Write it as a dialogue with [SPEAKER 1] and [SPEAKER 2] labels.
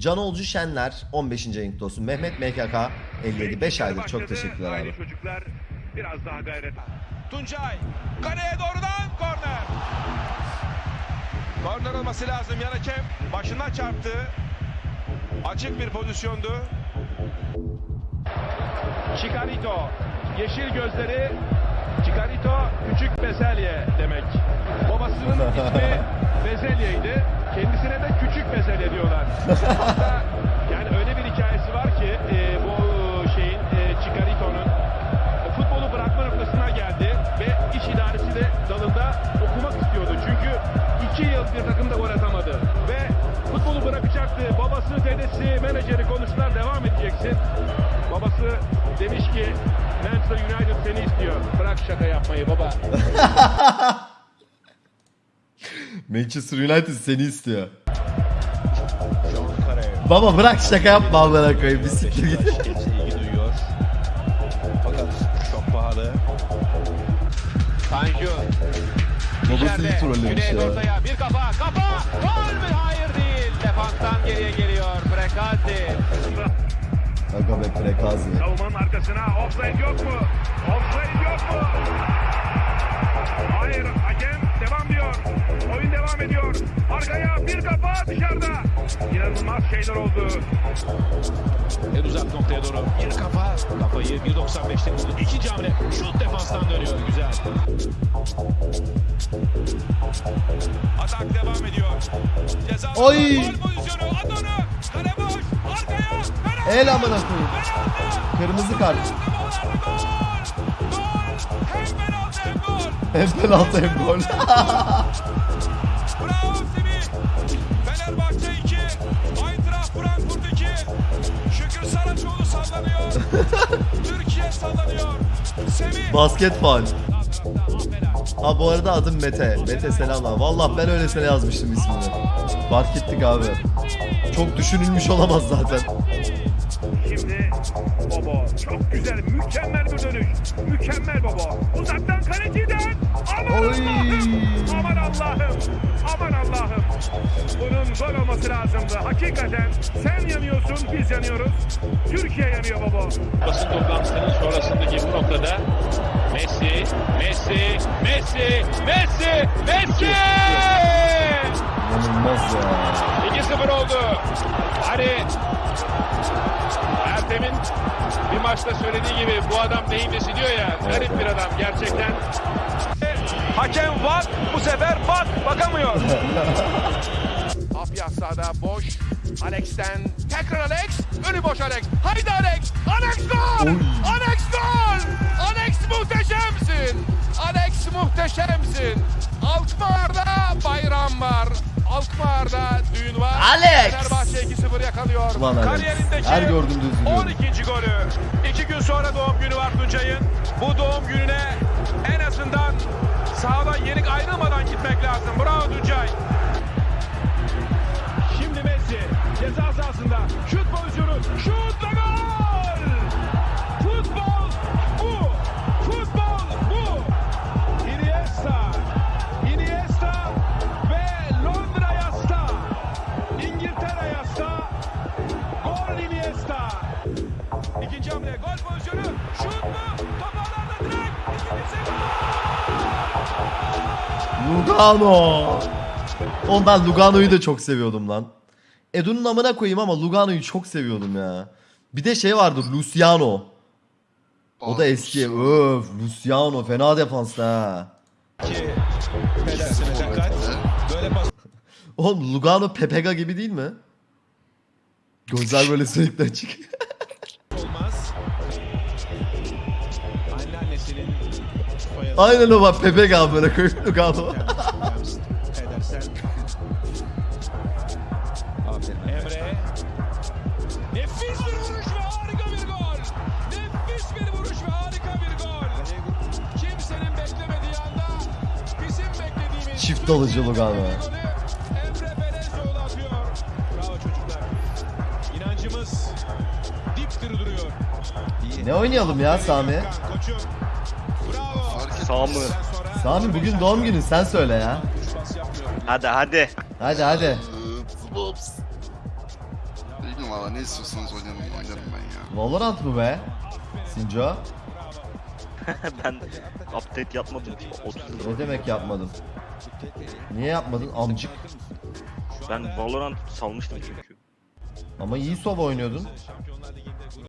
[SPEAKER 1] Canolcu Şenler 15. ayın olsun. Mehmet MKK 57 5 aydır çok teşekkürler abi.
[SPEAKER 2] Çocuklar biraz daha gayret.
[SPEAKER 3] Tuncay kaleye doğrudan korner. Korner olması lazım. Yan hakem başına çarptı. Açık bir pozisyondu. Chicarito. Yeşil gözleri. Chicarito küçük bezelye demek. Babasının ismi Bezelya'ydı. Kendisine de küçük bezelye diyorlar. Hatta yani öyle bir hikayesi var ki e, bu şeyin e, Chicarito'nun futbolu bırakma noktasına geldi ve iş idaresi de dalında okumak istiyordu. Çünkü iki yıl bir takımda gol atamadı ve futbolu bırakacaktı. Babası, dedesi, menajeri konuştular devam edeceksin. Babası demiş ki Manchester United seni istiyor. Bırak şaka yapmayı baba.
[SPEAKER 1] Manchester United seni istiyor. Baba bırak şaka yapma amına koyayım. Bir siktir git.
[SPEAKER 3] Kimse ilgi duyuyor. Fakat çok pahalı. Tanju.
[SPEAKER 1] Babası iyi trollemiş
[SPEAKER 3] Güney
[SPEAKER 1] ya.
[SPEAKER 3] ortaya bir kafa. Kafa. Gol mü? Hayır değil. Defanstan geriye geliyor. Prekazi.
[SPEAKER 1] Aga be prekazi.
[SPEAKER 2] Savunmanın arkasına offside yok mu? Offside yok mu? Hayır hakem devam diyor. Oyun devam ediyor. Arkaya bir kafa dışarıda. İnanılmaz şeyler oldu.
[SPEAKER 3] En uzak noktaya doğru bir kafa. Kafayı 1.95'te buldu. İkinci hamle. Şut defanstan dönüyor. Güzel. Atak devam ediyor. Ceza
[SPEAKER 1] Oy.
[SPEAKER 3] Gol pozisyonu. Onu. Kale boş. Arkaya. Penaltı.
[SPEAKER 1] El amına koyayım. Kırmızı kart.
[SPEAKER 3] Hem penaltı hem gol.
[SPEAKER 1] Hem penaltı hem gol. Basket.
[SPEAKER 3] Aferin.
[SPEAKER 1] Ha bu arada adım Mete. Mete selamlar. Vallahi ben öylesine yazmıştım ismini. Fark ettik abi. Çok düşünülmüş olamaz zaten.
[SPEAKER 2] Şimdi Bobo çok güzel mükemmel bir dönüş. Mükemmel Bobo. Uzaktan kaleciden. Aman
[SPEAKER 1] Oy.
[SPEAKER 2] Allah'ım. Aman Allah'ım. Aman Allah'ım. Bunun gol olması lazımdı. Hakikaten sen yanıyorsun biz yanıyoruz. Türkiye yanıyor Bobo.
[SPEAKER 4] basın toplantısının sonrasındaki bu noktada Messi, Messi, Messi, Messi, Messi!
[SPEAKER 1] İnanılmaz ya.
[SPEAKER 4] 2-0 oldu. Hani Ertem'in bir maçta söylediği gibi bu adam neyin nesi diyor ya. Garip bir adam gerçekten.
[SPEAKER 3] Hakem bak. Bu sefer bak. Bakamıyor. Apyas sağda boş. Alex'ten tekrar Alex. Önü boş Alex. Haydi Alex. Alex gol. Alex gol. Alex muhteşemsin. Alex muhteşemsin. Alkmaar'da bayram var. Alkmaar'da düğün var.
[SPEAKER 1] Alex!
[SPEAKER 3] Fenerbahçe 2-0 yakalıyor.
[SPEAKER 1] Ulan Alex.
[SPEAKER 3] Kariyerindeki
[SPEAKER 1] Her gördüğümde üzülüyorum.
[SPEAKER 3] 12. golü. İki gün sonra doğum günü var Tuncay'ın. Bu doğum gününe en azından sahadan yenik ayrılmadan gitmek lazım. Bravo Tuncay. İkinci hamle gol pozisyonu. Şut mu? Top ağlarda direkt. İkincisi
[SPEAKER 1] Lugano. Oğlum ben Lugano'yu da çok seviyordum lan. Edu'nun amına koyayım ama Lugano'yu çok seviyordum ya. Bir de şey vardır Luciano. O da eski. Öf Luciano fena defansta ha. Oğlum Lugano Pepega gibi değil mi? Gözler böyle sürekli açık. Aynen o bak Pepega böyle koyup Lugano.
[SPEAKER 3] Pedersen. Emre. Nefis bir vuruş ve harika bir gol. Nefis bir vuruş ve harika bir gol. Kimsenin beklemediği anda bizim beklediğimiz
[SPEAKER 1] Çift alıcı Lugano.
[SPEAKER 3] Emre Belezoğlu atıyor. Bravo çocuklar. İnancımız dipdiri duruyor.
[SPEAKER 1] Ne oynayalım ya Sami?
[SPEAKER 3] Koçum. Sen sonra
[SPEAKER 1] Sami bugün doğum günün sen söyle ya.
[SPEAKER 5] Hadi hadi.
[SPEAKER 1] Hadi hadi.
[SPEAKER 5] Oynayın valla ne istiyorsanız oynayın oynarım ben ya.
[SPEAKER 1] Valorant mı be? Sinco?
[SPEAKER 6] ben update yapmadım. 30 yıl.
[SPEAKER 1] Ne demek yapmadın? Niye yapmadın amcık?
[SPEAKER 6] Ben Valorant salmıştım çünkü.
[SPEAKER 1] Ama iyi sova oynuyordun.